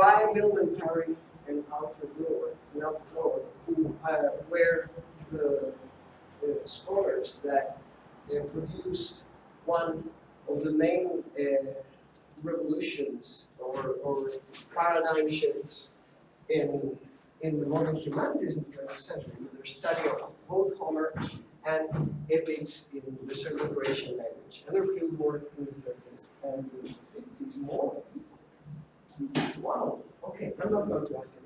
by Milman Parry and Albert Lord, and Albert Lord, who uh, were the, the scholars that uh, produced one of the main uh, revolutions or, or paradigm shifts in, in the modern humanities in the 20th century with their study of both Homer and epics in the Circumlocution language. And their field work in the 30s and the 50s more. Wow, okay, I'm not going to ask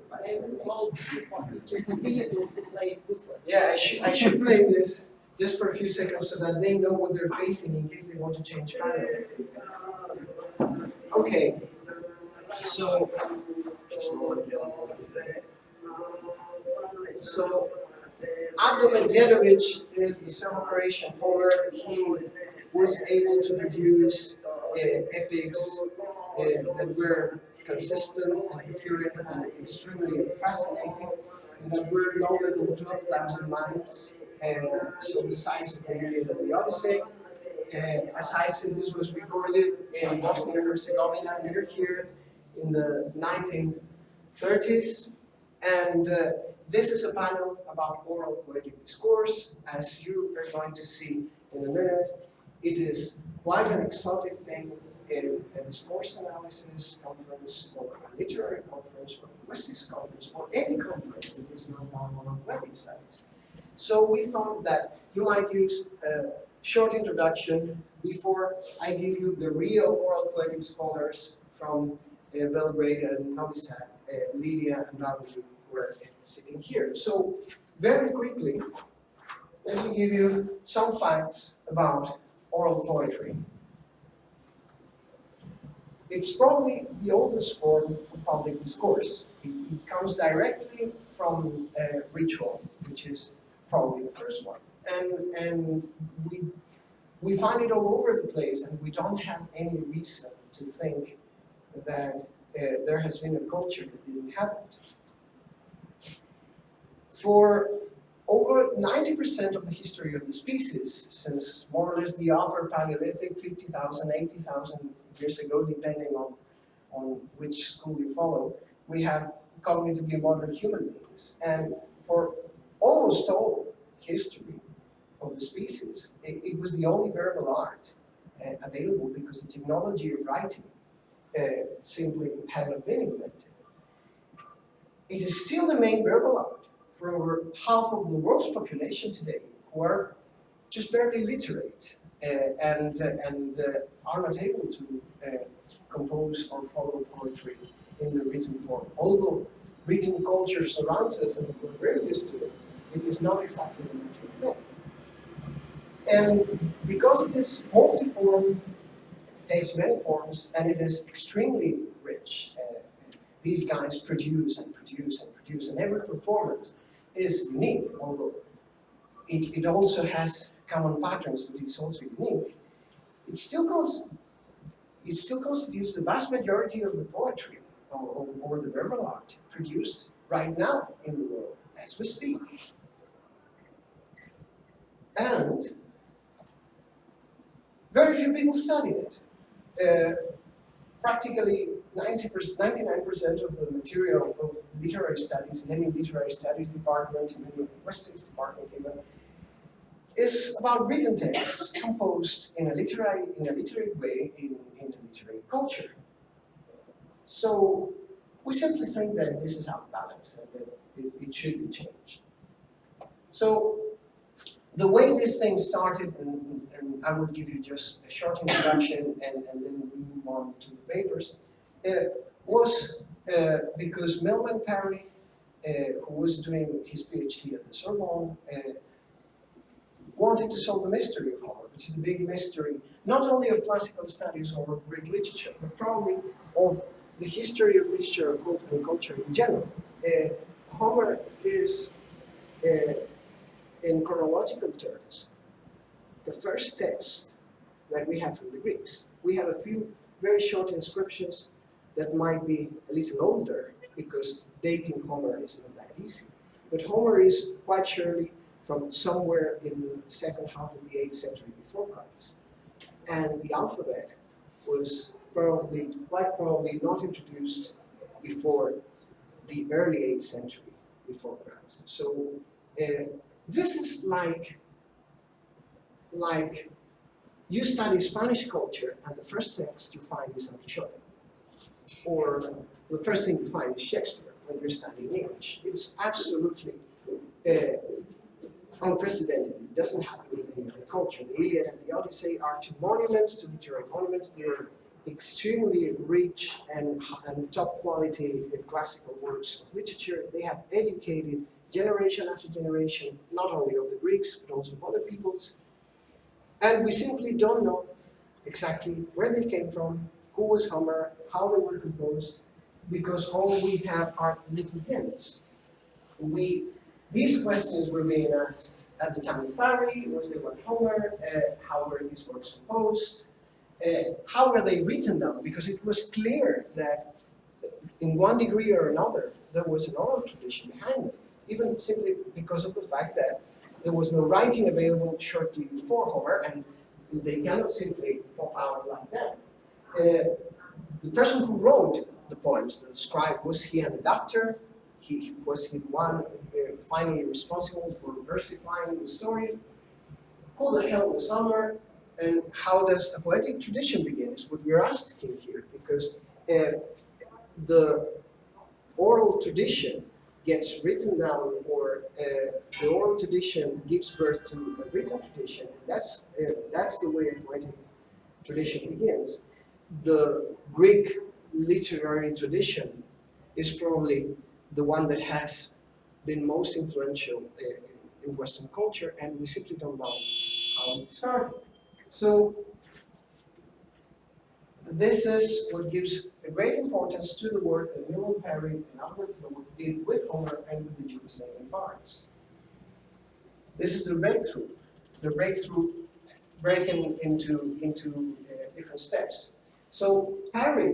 Whistler. Yeah, I should, I should play this just for a few seconds so that they know what they're facing in case they want to change. Okay, so, so Međedović is the Serbo-Croatian Homer. He was able to produce uh, epics uh, that were consistent and coherent and extremely fascinating, and that were longer than 12,000 lines, and so the size of the Iliad and the Odyssey. And as I said, this was recorded in Bosnia and Herzegovina near here in the 1930s. And uh, this is a panel about oral poetic discourse. As you are going to see in a minute, it is quite an exotic thing in a discourse analysis conference or a literary conference or a linguistics conference or any conference that is not on poetic studies. So we thought that you might use a short introduction before I give you the real oral poetic scholars from uh, Belgrade and Novi Sad, uh, Lydia and Ravi were sitting here. So very quickly, let me give you some facts about oral poetry. It's probably the oldest form of public discourse. It, it comes directly from uh, ritual, which is probably the first one. And, and we, we find it all over the place and we don't have any reason to think that uh, there has been a culture that didn't have it. For over 90% of the history of the species, since more or less the upper Paleolithic, 50,000, 80,000 years ago, depending on, on which school you follow, we have cognitively modern human beings. And for almost all history of the species, it, it was the only verbal art uh, available because the technology of writing uh, simply had not been invented. It is still the main verbal art for over half of the world's population today who are just barely literate uh, and, uh, and uh, are not able to uh, compose or follow poetry in the written form. Although written culture surrounds us and we're very used to it, it is not exactly the natural thing. And because it is multiform, it takes many forms, and it is extremely rich. Uh, these guys produce and produce and produce, and every performance is unique, although it, it also has common patterns, but it's also unique. It still goes, it still constitutes the vast majority of the poetry or, or, the verbal art produced right now in the world as we speak. And very few people study it. Uh, practically 90%, 99% of the material of literary studies in any literary studies department, in any linguistics department even, is about written texts composed in a literary, in a literary way in, in the literary culture. So we simply think that this is out of balance and that it, it should be changed. So the way this thing started, and, and, I will give you just a short introduction and, and then we move on to the papers, uh, was uh, because Milman Parry, uh, who was doing his PhD at the Sorbonne, uh, wanted to solve the mystery of Homer, which is the big mystery, not only of classical studies or of Greek literature, but probably of the history of literature, and culture in general. Uh, Homer is uh, in chronological terms, the first text that we have from the Greeks. We have a few very short inscriptions that might be a little older because dating Homer is not that easy. But Homer is quite surely from somewhere in the second half of the 8th century before Christ. And the alphabet was probably, quite probably not introduced before the early 8th century before Christ. So uh, this is like, like you study Spanish culture and the first text you find is Don Quixote. Or the first thing you find is Shakespeare when you're studying English. It's absolutely uh, unprecedented. It doesn't happen in any other culture. The Iliad and the Odyssey are two monuments, two literary monuments. They're extremely rich and, and top quality classical works of literature. They have educated generation after generation, not only of the Greeks, but also of other peoples. And we simply don't know exactly where they came from, who was Homer, how they were composed, because all we have are little hints. We, these questions were being asked at the time of Parry, was there one Homer, uh, how were these works composed, uh, how were they written down? Because it was clear that in one degree or another, there was an oral tradition behind them, even simply because of the fact that there was no writing available shortly before Homer, and they cannot simply pop out like that. Uh, the person who wrote the poems, the scribe, was he an adapter? He, was he one uh, finally responsible for versifying the story? Who the hell was Homer? And how does a poetic tradition begin is what we're asking here, because uh, the oral tradition gets written down or uh, the oral tradition gives birth to a written tradition. That's, uh, that's the way a poetic tradition begins. The Greek literary tradition is probably the one that has been most influential uh, in Western culture and we simply don't know how it started. So this is what gives a great importance to the work that Milman Parry and Albert did with Homer and with the Jugoslavian bards. This is the breakthrough, the breakthrough breaking into, into uh, different steps. So Parry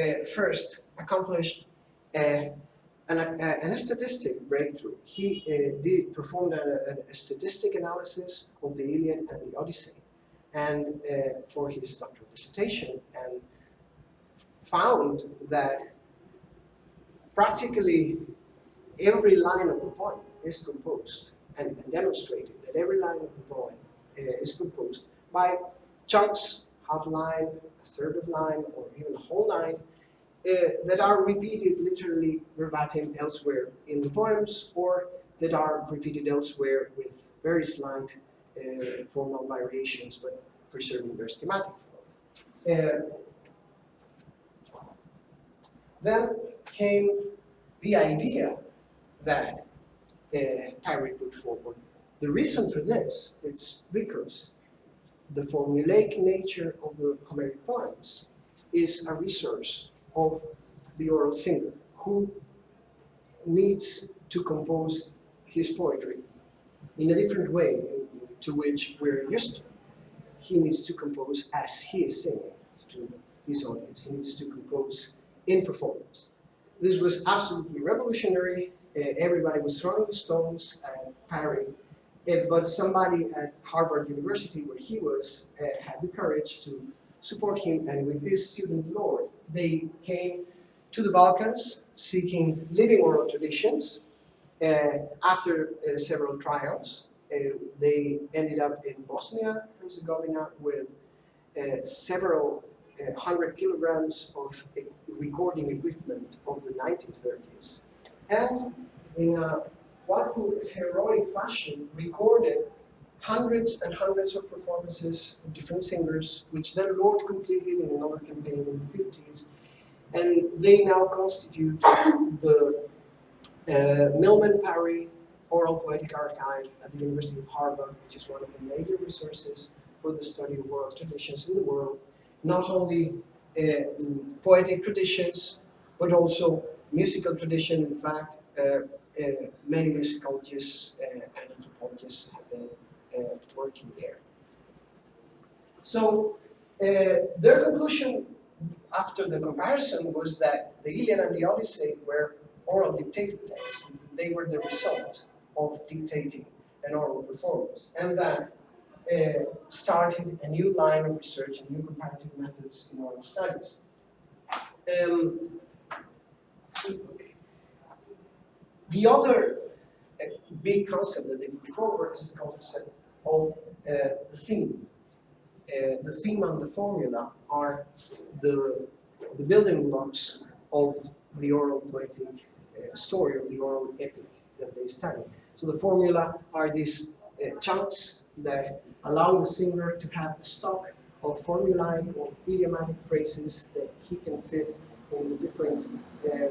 uh, first accomplished uh, an, uh, an statistic breakthrough. He uh, did performed a, a, statistic analysis of the Iliad and the Odyssey and for his doctoral dissertation and found that practically every line of the poem is composed and, and demonstrated that every line of the poem uh, is composed by chunks, half line, a third of line, or even a whole line uh, that are repeated literally verbatim elsewhere in the poems or that are repeated elsewhere with very slight uh, formal variations, but preserving their schematic. Uh, then came the idea that uh, Parry put forward. The reason for this is because the formulaic nature of the Homeric poems is a resource of the oral singer who needs to compose his poetry in a different way to which we're used to. He needs to compose as he is singing to his audience. He needs to compose in performance. This was absolutely revolutionary. Uh, everybody was throwing stones at Parry, but somebody at Harvard University, where he was, uh, had the courage to support him, and with his student Lord, they came to the Balkans seeking living oral traditions. Uh, after uh, several trials, uh, they ended up in Bosnia, Herzegovina, with uh, several hundred kilograms of recording equipment of the 1930s. And in a wonderful heroic fashion, recorded hundreds and hundreds of performances of different singers, which then Lord completed in another campaign in the 50s. And they now constitute the uh, Milman Parry Oral Poetic Archive at the University of Harvard, which is one of the major resources for the study of oral traditions in the world. Not only uh, poetic traditions, but also musical tradition. In fact, uh, many musicologists uh, and anthropologists have been uh, working there. So uh, their conclusion after the comparison was that the Iliad and the Odyssey were oral dictated texts. They were the result of dictating an oral performance, and that uh, started a new line of research and new comparative methods in oral studies. Um, The other big concept that they put forward is the concept of uh, the theme. Uh, the theme and the formula are the, the building blocks of the oral poetic uh, story, of the oral epic that they study. So the formula are these uh, chunks that allow the singer to have a stock of formulae or idiomatic phrases that he can fit in the different uh, uh,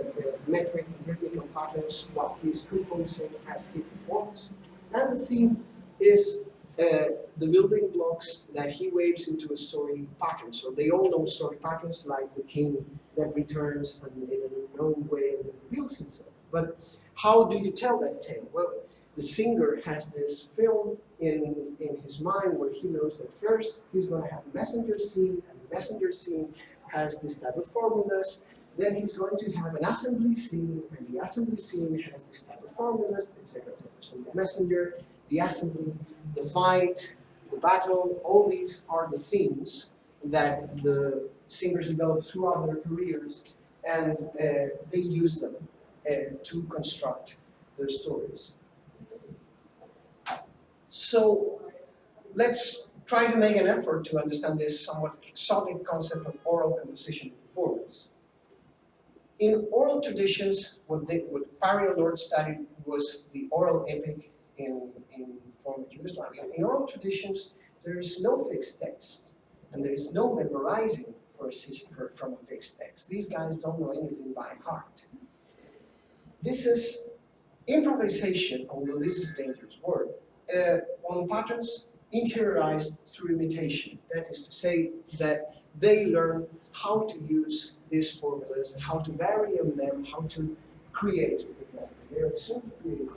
metric and rhythmical patterns what he's composing as he performs. And the theme is uh, the building blocks that he waves into a story pattern. So they all know story patterns like the king that returns and in an unknown way and reveals himself. But how do you tell that tale? Well, the singer has this film in, in his mind where he knows that first he's going to have messenger scene, and messenger scene has this type of formulas. Then he's going to have an assembly scene, and the assembly scene has this type of formulas, etc., etc. So the messenger, the assembly, the fight, the battle, all these are the themes that the singers develop throughout their careers, and uh, they use them uh, to construct their stories. So let's try to make an effort to understand this somewhat exotic concept of oral composition performance. In oral traditions, what, they, what Pariel Lord studied was the oral epic in, in former Yugoslavia. In oral traditions, there is no fixed text, and there is no memorizing for for, from a fixed text. These guys don't know anything by heart. This is improvisation, although this is a dangerous word, uh, on patterns interiorized through imitation. That is to say that they learn how to use these formulas, and how to vary on them, how to create with them. They are simply,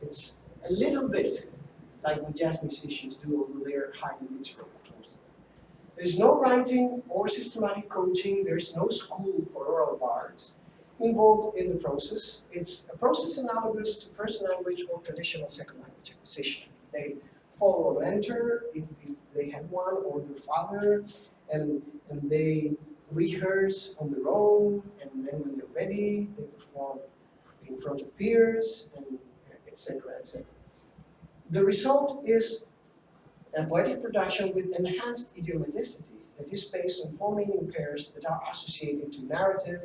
it's a little bit like what jazz musicians do, although they're highly literal. There's no writing or systematic coaching, there's no school for oral bards involved in the process. It's a process analogous to first language or traditional second language acquisition. They follow a mentor, if, they have one, or their father, and, and they rehearse on their own, and then when they're ready, they perform in front of peers, and etc., etc. The result is a poetic production with enhanced idiomaticity that is based on four meaning pairs that are associated to narrative,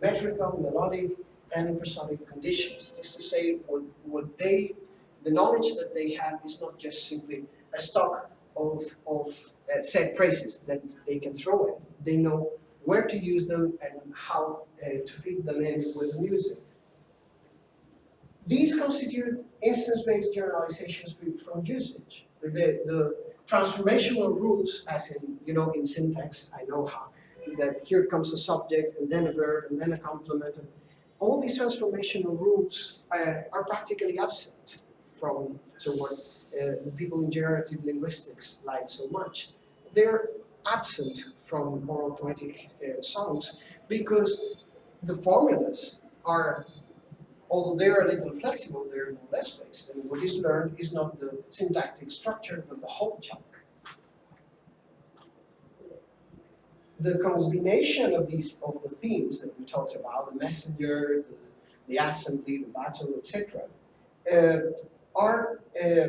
metrical, melodic, and prosodic conditions. This is to say, what, what they, the knowledge that they have is not just simply a stock of, of uh, set phrases that they can throw in. They know where to use them and how uh, to fit them in with the music. These constitute instance-based generalizations from usage. The, the transformational rules, as in, you know, in syntax, I know how, that here comes a subject and then a verb and then a complement. And all these transformational rules uh, are practically absent from so what uh, the people in generative linguistics like so much. They're absent from oral poetic uh, songs because the formulas are, although they're a little flexible, they're less fixed. And what is learned is not the syntactic structure, but the whole chunk. the combination of these of the themes that we talked about, the messenger, the, the assembly, the battle, etc., uh, are uh,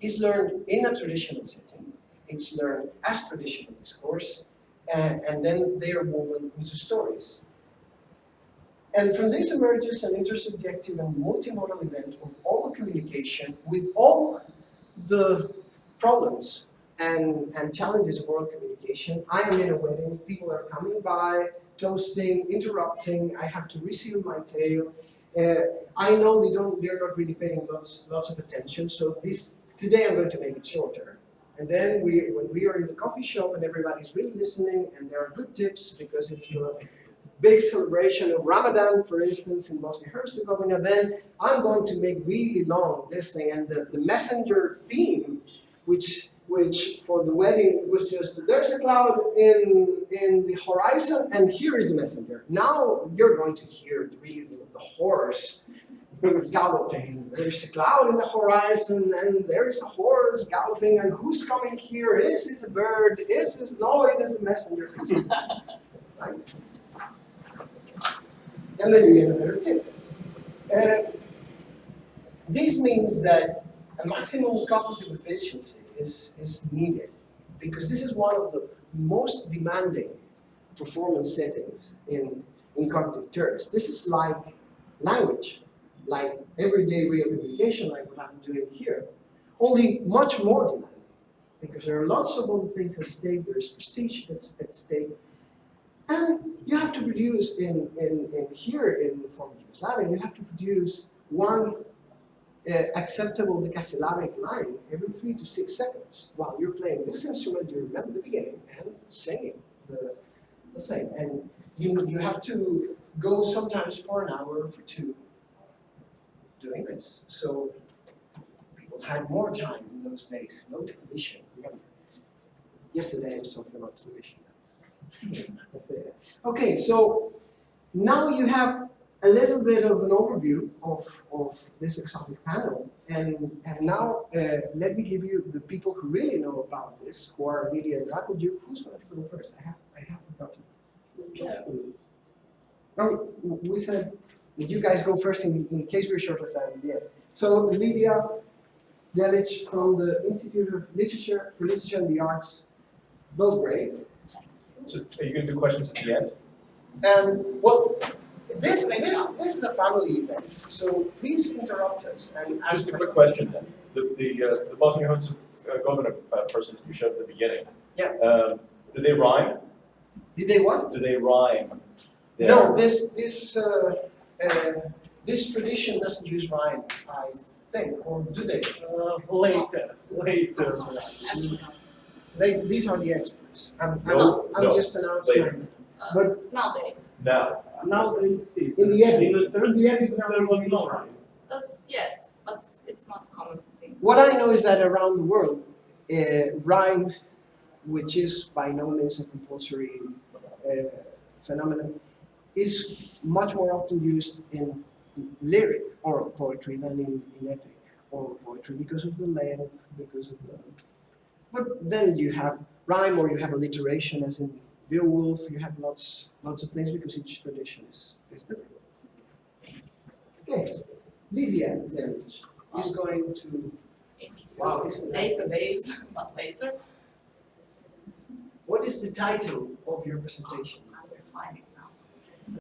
is learned in a traditional setting. It's learned as traditional discourse, and, and then they are woven into stories. And from this emerges an intersubjective and multimodal event of oral communication with all the problems and, and challenges of oral communication. I am in a wedding, people are coming by, toasting, interrupting, I have to resume my tale. Uh, I know they don't, they're not really paying lots, lots of attention, so this, today I'm going to make it shorter. And then we, when we are in the coffee shop and everybody's really listening and there are good tips because it's the big celebration of Ramadan, for instance, in Bosnia-Herzegovina, then I'm going to make really long this thing. And the, the messenger theme, which which for the wedding was just, there's a cloud in, in the horizon and here is the messenger. Now you're going to hear really the, the horse galloping. There's a cloud in the horizon and there is a horse galloping and who's coming here? Is it a bird? Is it, no, it is a messenger. right? and then you get a better tip. And this means that a maximum cognitive efficiency is, is needed because this is one of the most demanding performance settings in, in cognitive terms. This is like language, like everyday real communication, like what I'm doing here, only much more demanding because there are lots of other things at stake, there's prestige at, stake, and you have to produce in, in, in here in the former Yugoslavia, you have to produce one uh, acceptable decasyllabic line every three to six seconds. While you're playing this instrument, you remember the beginning and singing the, the thing. And you, you have to go sometimes for an hour or for two doing this. So people had more time in those days, no television, remember. Yesterday I was talking about television. Okay, so now you have a little bit of an overview of, of this exotic panel. And, and now uh, let me give you the people who really know about this, who are Lydia and Rakuljuk. Who's going to go first? I have, I have forgotten. Oh, we said that you guys go first in, in case we're short of time. Yeah. So Lydia Delic from the Institute of Literature for Literature and the Arts, Belgrade. So are you gonna do questions at the end? And well, this, this, this is a family event, so please interrupt us and ask Just a quick question then. The, the, uh, the Bosnia Herzegovina uh, person you showed at the beginning. Yeah. Um, do they rhyme? Did they what? Do they rhyme? No, this, this, uh, uh, this tradition doesn't use rhyme, I think, or do they? Uh, later, later. They, these are the experts. I'm, I'm, No, I'm no, just an outsider. But Nowadays, Now, Nowadays, this. in the end, In the in the end, there was no rhyme. That's, yes, but it's not common thing. What I know is that around the world, uh, rhyme, which is by no means a compulsory uh, phenomenon, is much more often used in lyric oral poetry than in, in epic oral poetry because of the length, because of the. But then you have rhyme or you have alliteration, as in Beowulf. You have lots, lots of things because each tradition is, is different. Okay, Lydia then is going to Wow, isn't Database, but later, What is the title of your presentation? I'm finding